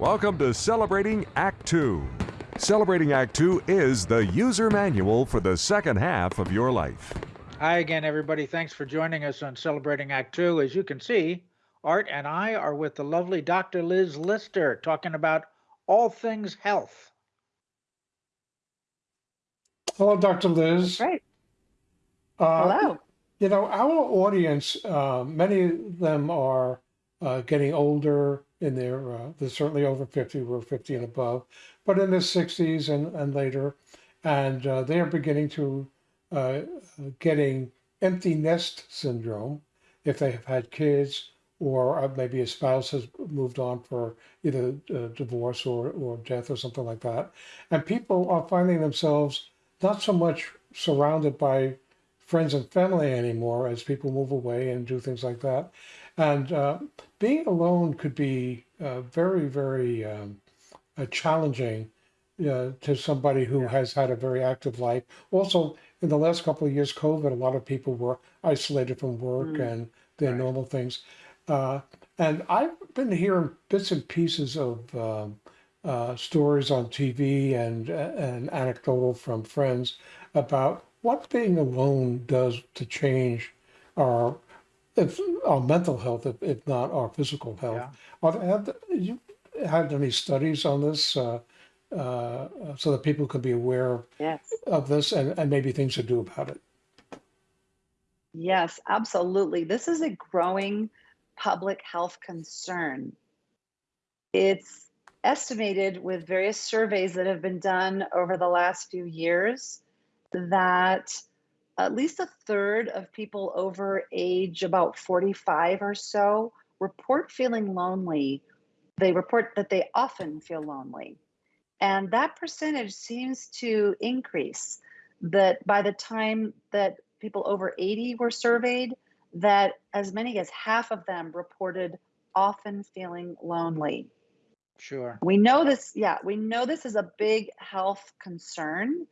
Welcome to Celebrating Act Two. Celebrating Act Two is the user manual for the second half of your life. Hi again, everybody. Thanks for joining us on Celebrating Act Two. As you can see, Art and I are with the lovely Dr. Liz Lister talking about all things health. Hello, Dr. Liz. Right. Uh, Hello. You know, our audience, uh, many of them are uh, getting older in their, uh, they're certainly over 50, we're 50 and above, but in their 60s and, and later. And uh, they are beginning to uh, getting empty nest syndrome if they have had kids or uh, maybe a spouse has moved on for either uh, divorce or, or death or something like that. And people are finding themselves not so much surrounded by friends and family anymore as people move away and do things like that. And uh, being alone could be uh, very, very um, uh, challenging uh, to somebody who has had a very active life. Also, in the last couple of years, COVID, a lot of people were isolated from work Mm. and their Right. normal things. Uh, and I've been hearing bits and pieces of um, uh, stories on TV and and anecdotal from friends about what being alone does to change our if our mental health, if, if not our physical health. Yeah. Are there, have you had any studies on this uh, uh, so that people can be aware of, Yes. of this and, and maybe things to do about it? Yes, absolutely. This is a growing public health concern. It's estimated with various surveys that have been done over the last few years that at least a third of people over age about 45 or so report feeling lonely. They report that they often feel lonely. And that percentage seems to increase. That by the time that people over 80 were surveyed, that as many as half of them reported often feeling lonely. Sure. We know this, yeah, we know this is a big health concern.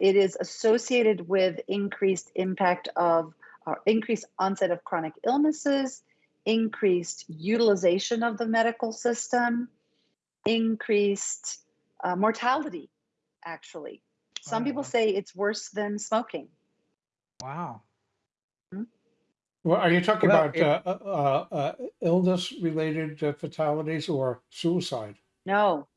It is associated with increased impact of uh, increased onset of chronic illnesses, increased utilization of the medical system, increased uh, mortality, actually. Some Oh, people wow. say it's worse than smoking. Wow. Well, are you talking Well, about it- uh, uh, uh, illness-related uh, fatalities or suicide? No,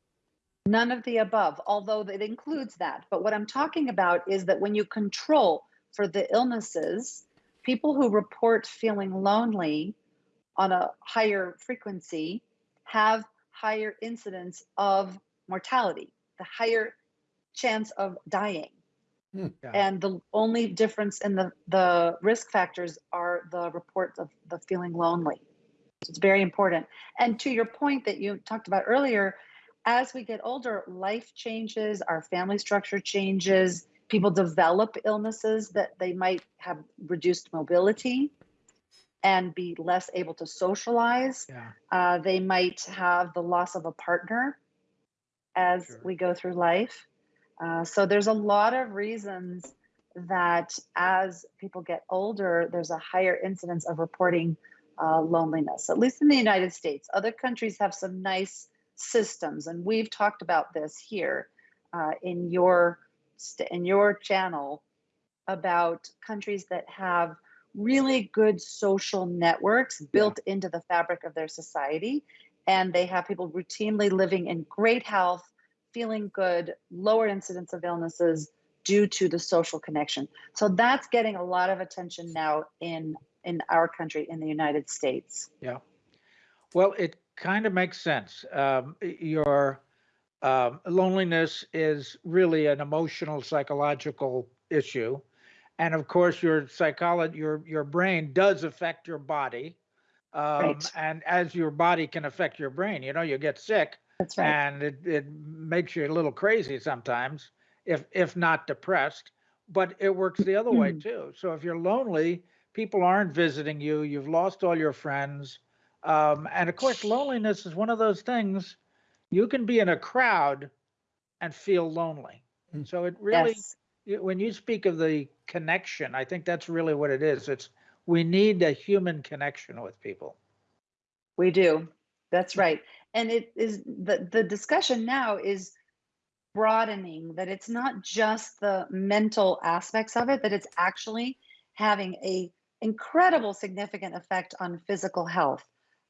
none of the above, although it includes that. But what I'm talking about is that when you control for the illnesses, people who report feeling lonely on a higher frequency have higher incidence of mortality, the higher chance of dying. Hmm. Yeah. And the only difference in the, the risk factors are the reports of the feeling lonely. So it's very important. And to your point that you talked about earlier, as we get older, life changes, our family structure changes, people develop illnesses that they might have reduced mobility and be less able to socialize. Yeah. Uh, they might have the loss of a partner as Sure. we go through life. Uh, so there's a lot of reasons that as people get older, there's a higher incidence of reporting uh, loneliness, at least in the United States. Other countries have some nice systems, and we've talked about this here uh, in your in your channel about countries that have really good social networks built into the fabric of their society, and they have people routinely living in great health, feeling good, lower incidence of illnesses due to the social connection. So that's getting a lot of attention now in in our country in the United States. Yeah. Well, it kind of makes sense. Um, your um, loneliness is really an emotional, psychological issue, and of course, your psychology, your your brain does affect your body, um, Right. and as your body can affect your brain, you know, you get sick, right. and it, it makes you a little crazy sometimes, if if not depressed. But it works the other way Mm. too. So if you're lonely, people aren't visiting you. You've lost all your friends, um, and of course, loneliness is one of those things. You can be in a crowd and feel lonely. Mm. So it really, yes. you- when you speak of the connection, I think that's really what it is. It's we need a human connection with people. We do. That's right. and it is the the discussion now is broadening that it's not just the mental aspects of it that it's actually having a incredible significant effect on physical health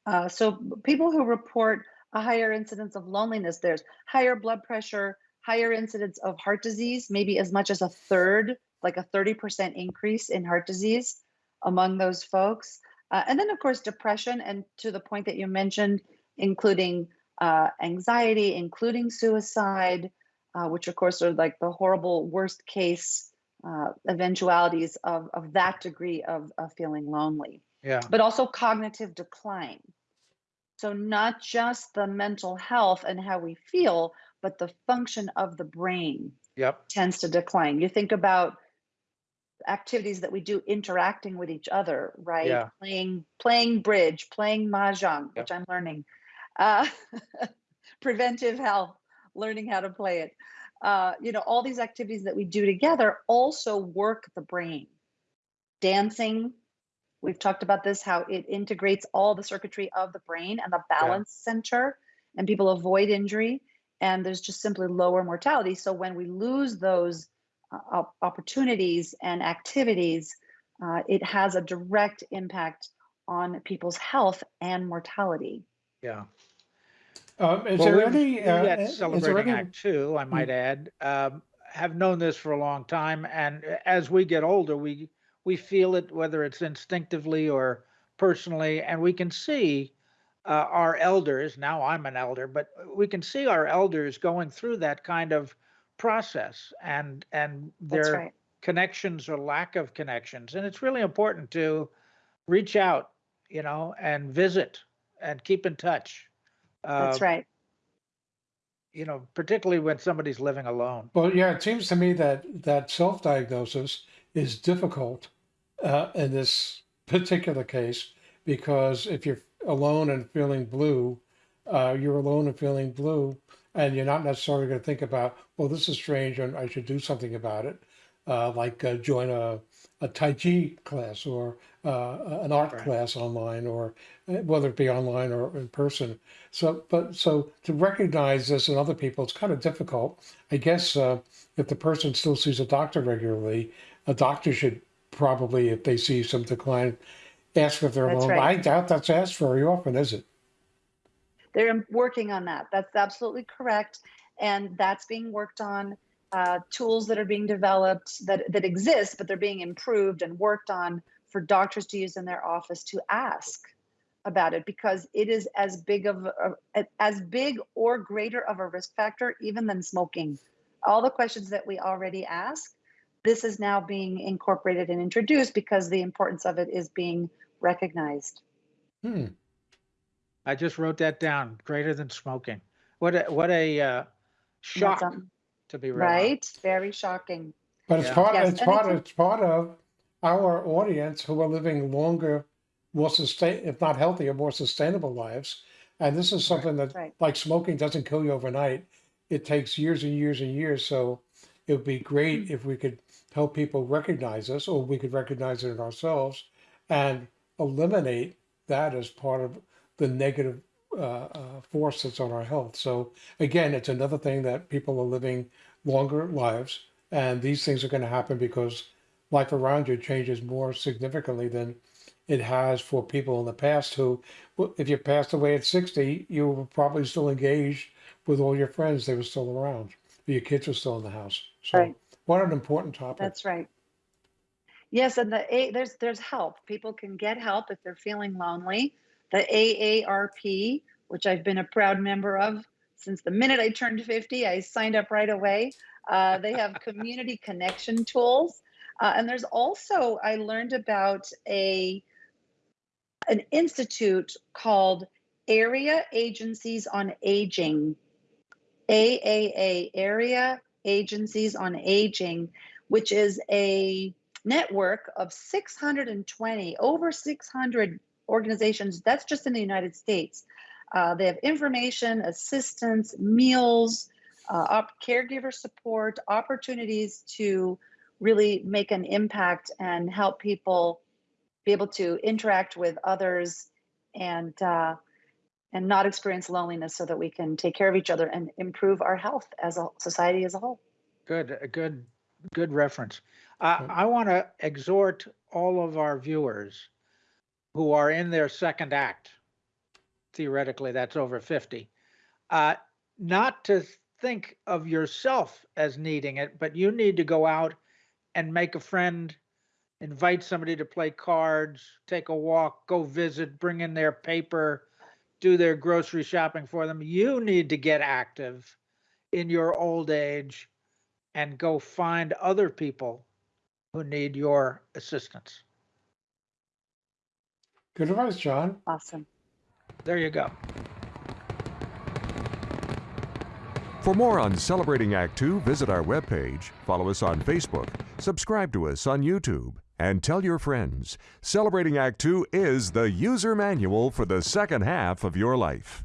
uh, so people who report a higher incidence of loneliness there's higher blood pressure higher incidence of heart disease maybe as much as a third like a 30% increase in heart disease among those folks uh, and then of course depression and to the point that you mentioned including uh, anxiety including suicide uh, which of course are like the horrible worst case uh, eventualities of, of that degree of, of feeling lonely, Yeah. but also cognitive decline. So, not just the mental health and how we feel, but the function of the brain Yep. tends to decline. You think about activities that we do interacting with each other, right? Yeah. Playing playing bridge, playing mahjong, which I'm learning. Uh, preventive health, learning how to play it. Uh, you know, all these activities that we do together also work the brain. Dancing, we've talked about this, how it integrates all the circuitry of the brain and the balance center, and people avoid injury, and there's just simply lower mortality. So when we lose those uh, opportunities and activities, uh, it has a direct impact on people's health and mortality. Yeah. Um, is Well, there we- any, we uh, at is there Celebrating any, Act Two, I might add, um, have known this for a long time, and as we get older, we we feel it, whether it's instinctively or personally, and we can see uh, our elders. Now I'm an elder, but we can see our elders going through that kind of process, and and their right. connections or lack of connections, and it's really important to reach out, you know, and visit and keep in touch. That's Uh, right. you know, particularly when somebody's living alone. well, yeah, it seems to me that, that self-diagnosis is difficult uh, in this particular case because if you're alone and feeling blue, uh, you're alone and feeling blue, and you're not necessarily going to think about, well, this is strange and I should do something about it, uh, like uh, join a, a Tai Chi class or uh, an art Right. class online, or uh, whether it be online or in person. So, but so to recognize this in other people, it's kind of difficult. I guess uh, if the person still sees a doctor regularly, a doctor should probably, if they see some decline, ask if they're alone. right. I doubt that's asked very often, is it? They're working on that. That's absolutely correct. And that's being worked on. Uh, tools that are being developed that, that exist, but they're being improved and worked on for doctors to use in their office to ask about it because it is as big of a, as big or greater of a risk factor even than smoking. All the questions that we already ask, this is now being incorporated and introduced because the importance of it is being recognized. Hmm. I just wrote that down. Greater than smoking. What a what a uh, shock something, to be realized. right? Very shocking. But it's Yeah. part. Yes, it's and part. it's Of, it's part of our audience who are living longer, more sustain, if not healthier, more sustainable lives. And this is something that, right. like smoking, doesn't kill you overnight. It takes years and years and years. So it would be great Mm. if we could help people recognize this, or we could recognize it in ourselves, and eliminate that as part of the negative uh, uh, force that's on our health. So again, it's another thing that people are living longer lives, and these things are going to happen because life around you changes more significantly than it has for people in the past who, if you passed away at 60, you were probably still engaged with all your friends. They were still around. Your kids were still in the house. So Right. what an important topic. That's right. Yes, and the A, there's there's help. People can get help if they're feeling lonely. The AARP, which I've been a proud member of since the minute I turned 50, I signed up right away. Uh, they have community connection tools, uh, and there's also I learned about a an institute called Area Agencies on Aging, AAA, Area Agencies on Aging, which is a network of 620, over 600 organizations. That's just in the United States. Uh, they have information, assistance, meals, uh, caregiver support, opportunities to really make an impact and help people be able to interact with others and uh, and not experience loneliness so that we can take care of each other and improve our health as a society as a whole. Good, a good, good reference. Uh, I want to exhort all of our viewers who are in their second act, theoretically, that's over 50, uh, not to think of yourself as needing it, but you need to go out and make a friend, invite somebody to play cards, take a walk, go visit, bring in their paper, do their grocery shopping for them. You need to get active in your old age and go find other people who need your assistance. Good advice, John. Awesome. There you go. For more on Celebrating Act Two, visit our webpage, follow us on Facebook, subscribe to us on YouTube, and tell your friends. Celebrating Act Two is the user manual for the second half of your life.